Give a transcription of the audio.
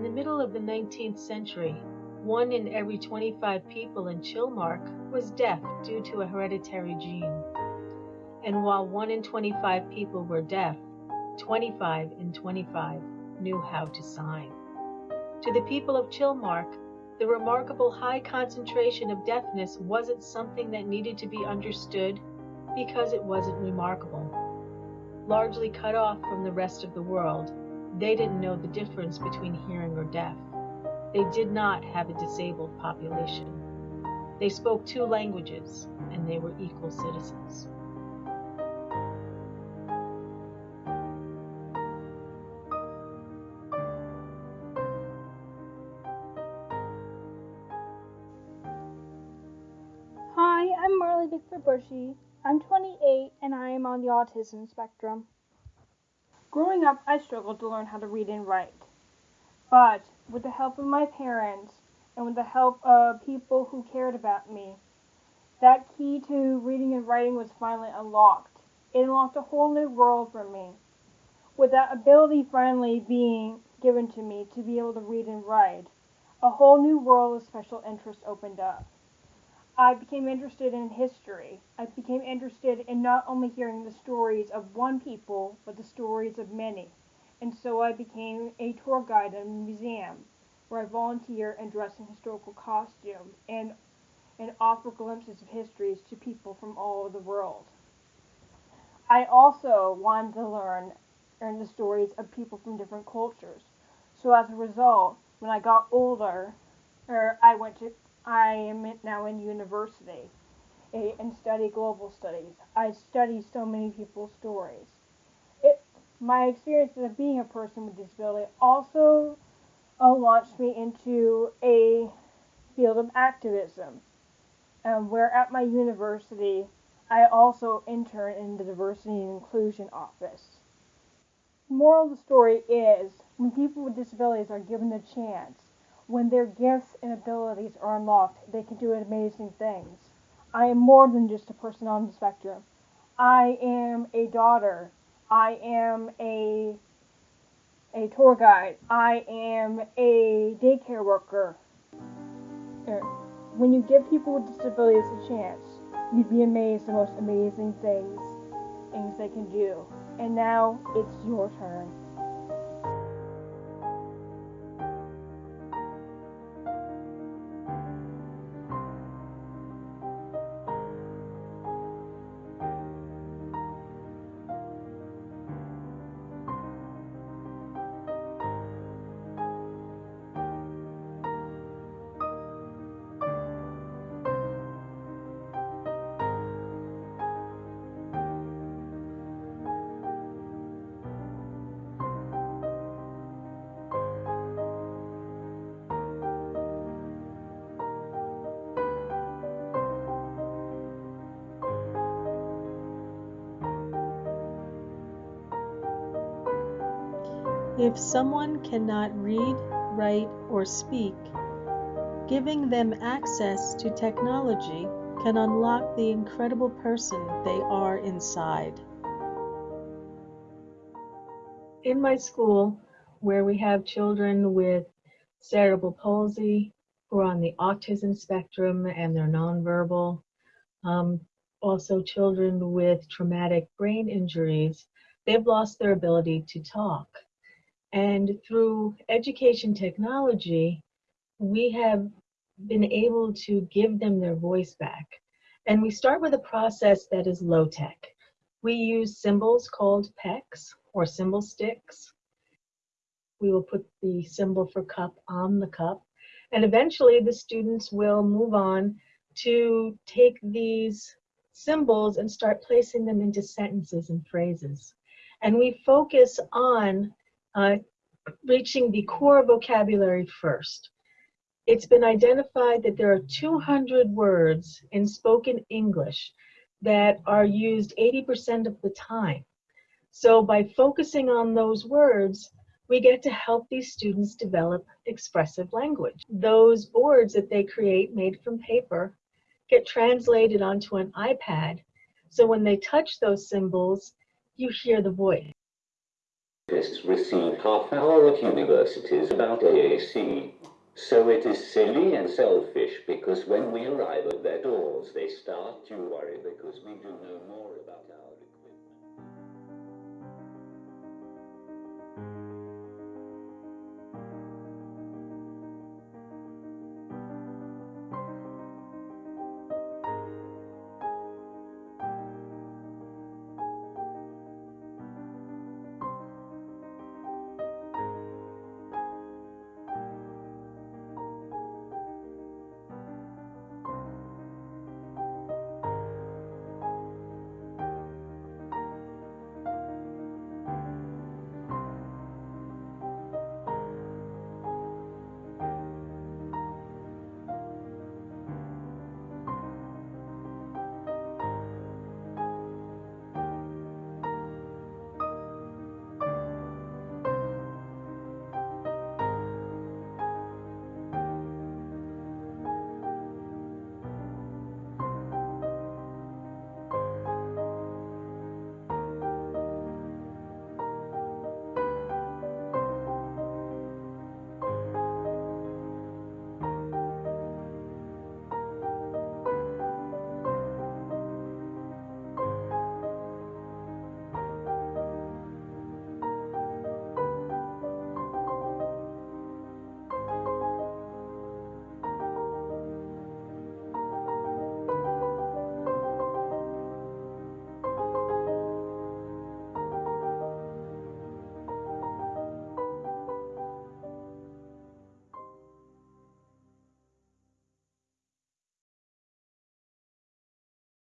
In the middle of the 19th century, one in every 25 people in Chilmark was deaf due to a hereditary gene. And while one in 25 people were deaf, 25 in 25 knew how to sign. To the people of Chilmark, the remarkable high concentration of deafness wasn't something that needed to be understood because it wasn't remarkable. Largely cut off from the rest of the world, they didn't know the difference between hearing or deaf. They did not have a disabled population. They spoke two languages and they were equal citizens. Hi, I'm Marley Bickford Bushy. I'm 28 and I am on the autism spectrum. Growing up, I struggled to learn how to read and write. But with the help of my parents and with the help of people who cared about me, that key to reading and writing was finally unlocked. It unlocked a whole new world for me. With that ability finally being given to me to be able to read and write, a whole new world of special interest opened up. I became interested in history. I became interested in not only hearing the stories of one people, but the stories of many. And so I became a tour guide in a museum where I volunteer and dress in historical costumes and, and offer glimpses of histories to people from all over the world. I also wanted to learn, learn the stories of people from different cultures. So as a result, when I got older, or I went to I am now in university and study global studies. I study so many people's stories. It, my experience of being a person with disability also uh, launched me into a field of activism, um, where at my university I also intern in the Diversity and Inclusion Office. Moral of the story is when people with disabilities are given the chance when their gifts and abilities are unlocked, they can do amazing things. I am more than just a person on the spectrum. I am a daughter. I am a a tour guide. I am a daycare worker. Er, when you give people with disabilities a chance, you'd be amazed the most amazing things things they can do. And now it's your turn. If someone cannot read, write, or speak, giving them access to technology can unlock the incredible person they are inside. In my school, where we have children with cerebral palsy who are on the autism spectrum and they're nonverbal, um, also children with traumatic brain injuries, they've lost their ability to talk. And through education technology, we have been able to give them their voice back. And we start with a process that is low tech. We use symbols called PECs or symbol sticks. We will put the symbol for cup on the cup. And eventually the students will move on to take these symbols and start placing them into sentences and phrases. And we focus on uh, reaching the core vocabulary first. It's been identified that there are 200 words in spoken English that are used 80% of the time. So by focusing on those words, we get to help these students develop expressive language. Those boards that they create made from paper get translated onto an iPad. So when they touch those symbols, you hear the voice. Scientists receive half hour at universities about AAC. So it is silly and selfish because when we arrive at their doors, they start to worry because we do know more about our